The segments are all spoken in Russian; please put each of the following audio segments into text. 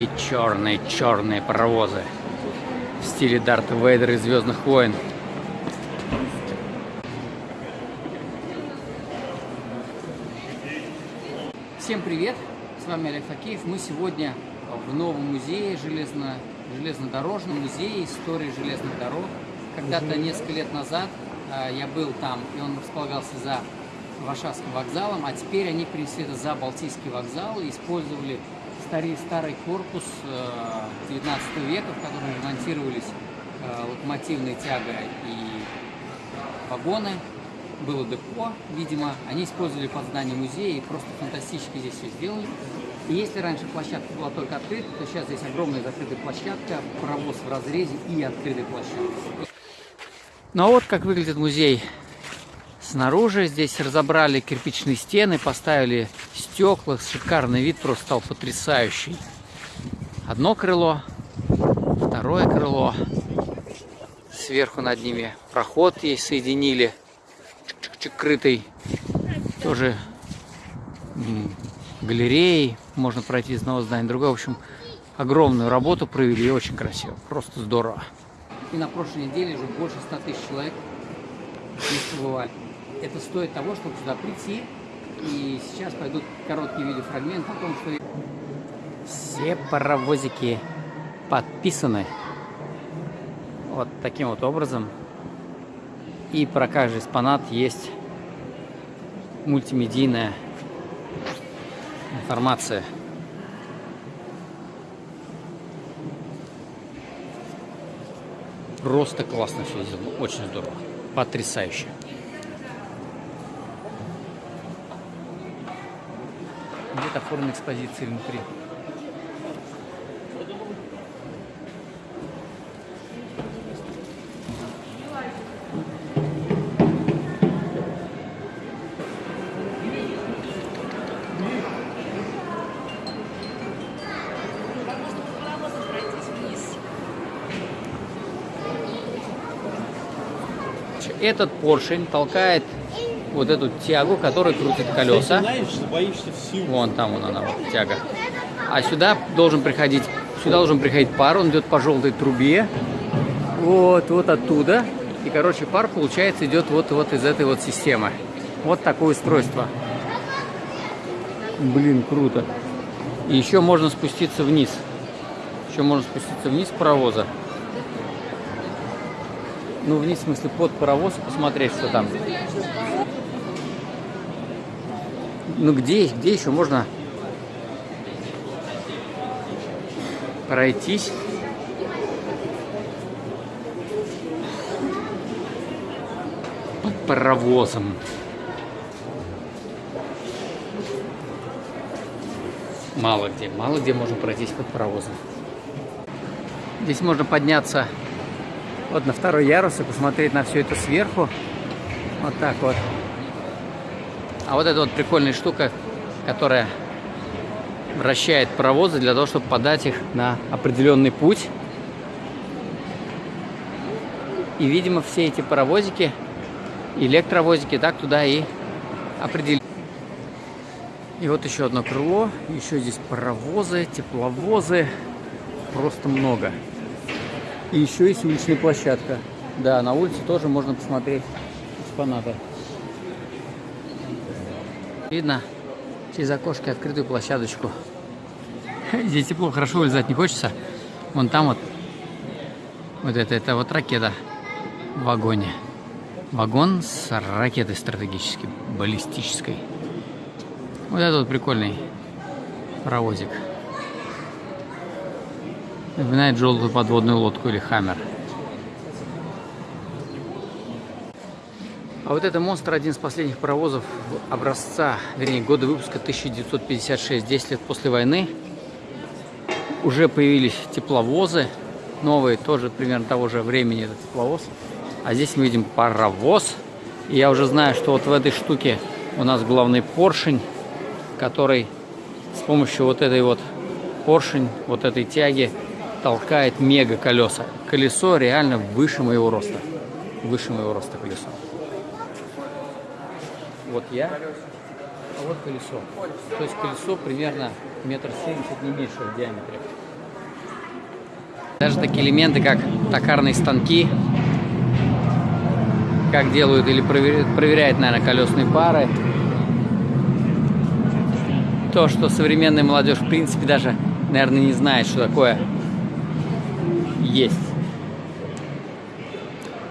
И черные-черные паровозы в стиле Дарта Вейдера из Звездных войн. Всем привет! С вами Олег Факеев. Мы сегодня в новом музее, железно, железнодорожном музее истории железных дорог. Когда-то несколько лет назад э, я был там, и он располагался за Варшавским вокзалом, а теперь они принесли это за Балтийский вокзал и использовали старый, старый корпус 19 э, века, в котором ремонтировались э, локомотивная тяга и вагоны. Было депо, видимо, они использовали под здание музея и просто фантастически здесь все сделали. И если раньше площадка была только открыта, то сейчас здесь огромная закрытая площадка, паровоз в разрезе и открытая площадка. Ну а вот как выглядит музей Снаружи здесь разобрали кирпичные стены, поставили стекла, шикарный вид просто стал потрясающий. Одно крыло, второе крыло, сверху над ними проход есть, соединили, чик крытый, тоже галереей, можно пройти из одного здания в другое. В общем, огромную работу провели, очень красиво, просто здорово. И на прошлой неделе уже больше 100 тысяч человек здесь побывали это стоит того, чтобы сюда прийти. И сейчас пойдут короткие видеофрагменты о том, что все паровозики подписаны вот таким вот образом. И про каждый экспонат есть мультимедийная информация. Просто классно все сделано, очень здорово, потрясающе. Форма экспозиции внутри. Этот поршень толкает вот эту тягу, которая крутит колеса. Вон там вон она, вот, тяга. А сюда должен приходить, сюда должен приходить пар, он идет по желтой трубе. Вот, вот оттуда. И, короче, пар, получается, идет вот, вот из этой вот системы. Вот такое устройство. Блин, круто. И еще можно спуститься вниз. Еще можно спуститься вниз паровоза. Ну, вниз, в смысле, под паровоз, посмотреть, что там. Ну где, где еще можно пройтись? Под паровозом. Мало где, мало где можно пройтись под паровозом. Здесь можно подняться вот на второй ярус и посмотреть на все это сверху. Вот так вот. А вот эта вот прикольная штука, которая вращает паровозы для того, чтобы подать их на определенный путь. И, видимо, все эти паровозики, электровозики, так туда и определили. И вот еще одно крыло. Еще здесь паровозы, тепловозы. Просто много. И еще есть уличная площадка. Да, на улице тоже можно посмотреть экспонаты. Видно через окошки открытую площадочку. Здесь тепло, хорошо вылезать не хочется. Вон там вот, вот это, это вот ракета в вагоне. Вагон с ракетой стратегической, баллистической. Вот этот вот прикольный паровозик. Напоминает желтую подводную лодку или хаммер. А вот это монстр один из последних паровозов образца, вернее, года выпуска 1956, 10 лет после войны. Уже появились тепловозы, новые, тоже примерно того же времени этот тепловоз. А здесь мы видим паровоз. И я уже знаю, что вот в этой штуке у нас главный поршень, который с помощью вот этой вот поршень, вот этой тяги толкает мега колеса. Колесо реально выше моего роста. Выше моего роста колесо. Вот я, а вот колесо. То есть колесо примерно метр семьдесят, не меньше в диаметре. Даже такие элементы, как токарные станки, как делают или проверяют, проверяют, наверное, колесные пары. То, что современная молодежь, в принципе, даже, наверное, не знает, что такое есть.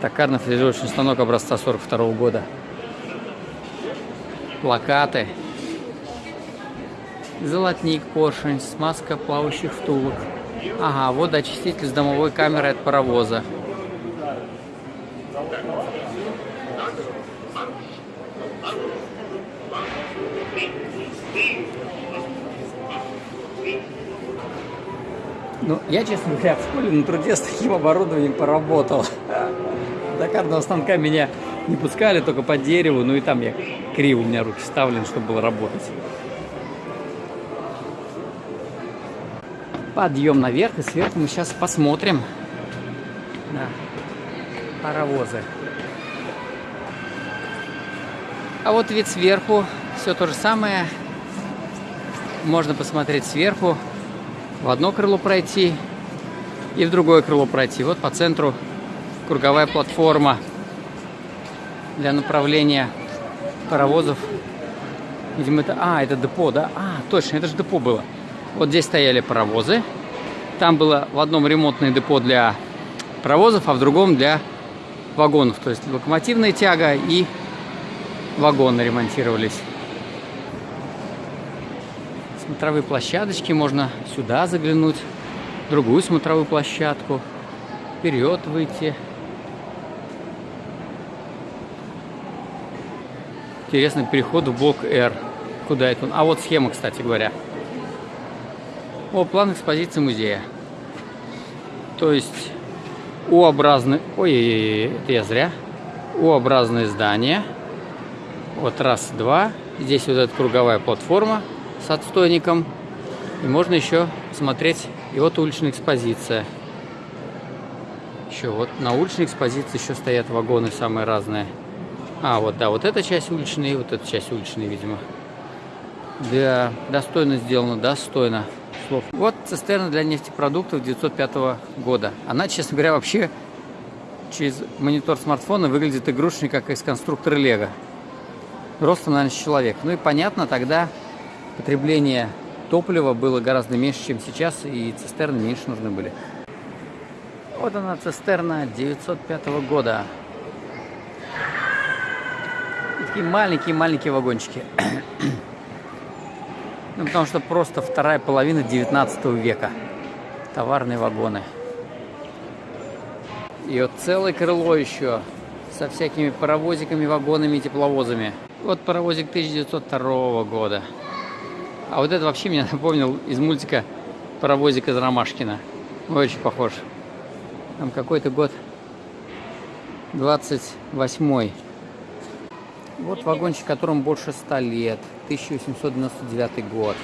Токарно-фрезеровочный станок образца 42 -го года. Плакаты. Золотник, поршень, смазка плавающих втулок. Ага, вот очиститель с домовой камерой от паровоза. Ну, я, честно говоря, в школе на труде с таким оборудованием поработал. До карного станка меня не пускали, только по дереву, ну и там я криво, у меня руки вставлены, чтобы было работать. Подъем наверх, и сверху мы сейчас посмотрим на паровозы. А вот вид сверху, все то же самое. Можно посмотреть сверху, в одно крыло пройти и в другое крыло пройти. Вот по центру круговая платформа для направления паровозов. Видимо, это... А, это депо, да? А, точно, это же депо было. Вот здесь стояли паровозы. Там было в одном ремонтное депо для паровозов, а в другом для вагонов. То есть локомотивная тяга и вагоны ремонтировались смотровые площадочки. Можно сюда заглянуть, другую смотровую площадку, вперед выйти. Интересный переход в блок R. Куда это он? А вот схема, кстати говоря. О, план экспозиции музея. То есть У-образный... Ой, это я зря. У-образное здание. Вот раз, два. Здесь вот эта круговая платформа с отстойником. И можно еще смотреть, и вот уличная экспозиция. Еще вот на уличной экспозиции еще стоят вагоны самые разные. А, вот, да, вот эта часть уличная и вот эта часть уличная, видимо. Да, достойно сделано, достойно слов. Вот цистерна для нефтепродуктов 905 года. Она, честно говоря, вообще через монитор смартфона выглядит игрушечной, как из конструктора Лего. Ростом, наверное, человек. Ну и понятно, тогда потребление топлива было гораздо меньше, чем сейчас, и цистерны меньше нужны были. Вот она, цистерна 905 года. Такие маленькие-маленькие вагончики. ну, потому что просто вторая половина 19 века. Товарные вагоны. И вот целое крыло еще со всякими паровозиками, вагонами и тепловозами. Вот паровозик 1902 года. А вот это вообще меня напомнил из мультика «Паровозик из Ромашкина». Очень похож. Там какой-то год 28-й. Вот вагончик, которому больше 100 лет. 1899 год.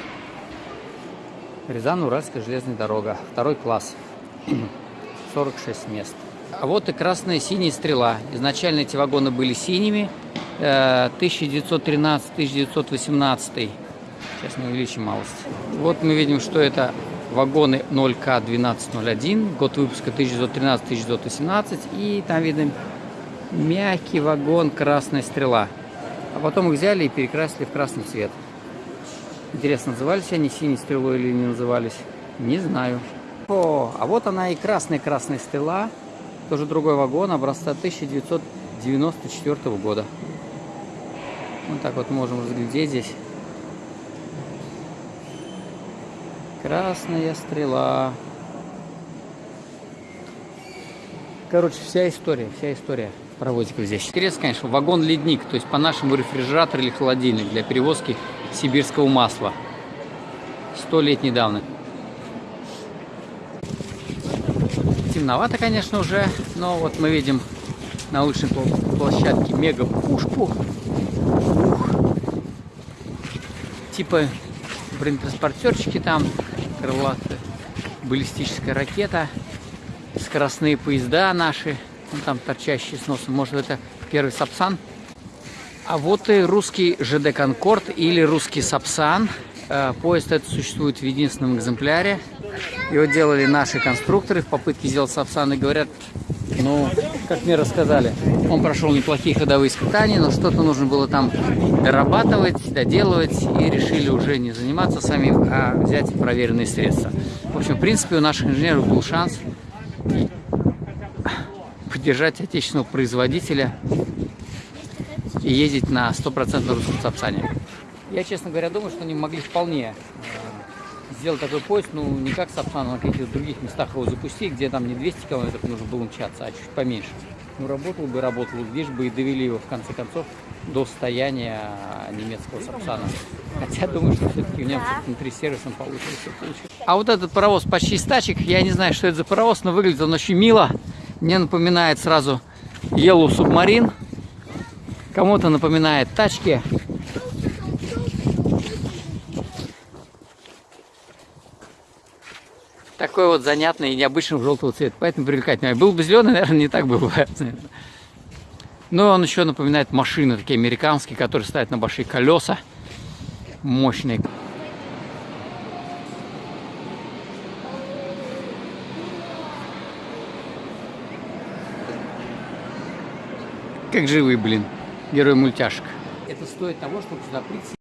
Рязань-Уральская железная дорога. Второй класс. 46 мест. А вот и красная синяя стрела. Изначально эти вагоны были синими. 1913-1918 э, Сейчас мы увеличим малость. Вот мы видим, что это вагоны 0К1201, год выпуска 1913-1918. И там видно мягкий вагон «Красная стрела». А потом их взяли и перекрасили в красный цвет. Интересно, назывались они синей стрелой или не назывались? Не знаю. О, а вот она и красная-красная стрела. Тоже другой вагон, образца 1994 года. Вот так вот можем разглядеть здесь. Красная стрела. Короче, вся история, вся история паровозиков здесь. Интересно, конечно, вагон-ледник, то есть по-нашему рефрижератор или холодильник для перевозки сибирского масла. Сто лет недавно. Темновато, конечно, уже, но вот мы видим на уличной площадке мега-пушку. Типа бронетранспортерчики там, крылатая баллистическая ракета, скоростные поезда наши, ну, там торчащие с носом, может это первый Сапсан. А вот и русский ЖД Конкорд или русский Сапсан. Э, поезд этот существует в единственном экземпляре. Его делали наши конструкторы в попытке сделать Сапсан и говорят, ну, как мне рассказали, он прошел неплохие ходовые испытания, но что-то нужно было там дорабатывать, доделывать, и решили уже не заниматься самим, а взять проверенные средства. В общем, в принципе, у наших инженеров был шанс поддержать отечественного производителя и ездить на 100% русском Сапсане. Я, честно говоря, думаю, что они могли вполне э, сделать такой поезд, ну, не как Сапсан, а на каких-то других местах его запустить, где там не 200 километров нужно было мчаться, а чуть поменьше. Ну, работал бы, работал, лишь бы и довели его, в конце концов, до состояния немецкого Сапсана. Хотя, думаю, что все-таки у немцев внутри сервисом получилось все получилось. А вот этот паровоз почти стачек, я не знаю, что это за паровоз, но выглядит он очень мило. Мне напоминает сразу Yellow Submarine. Кому-то напоминает тачки. Такой вот занятный и необычный желтого цвета, поэтому привлекательный. Был бы зеленый, наверное, не так было бы. Но он еще напоминает машины такие американские, которые ставят на большие колеса. Мощные. Как живые, блин, герой мультяшек. Это стоит того, чтобы сюда прийти.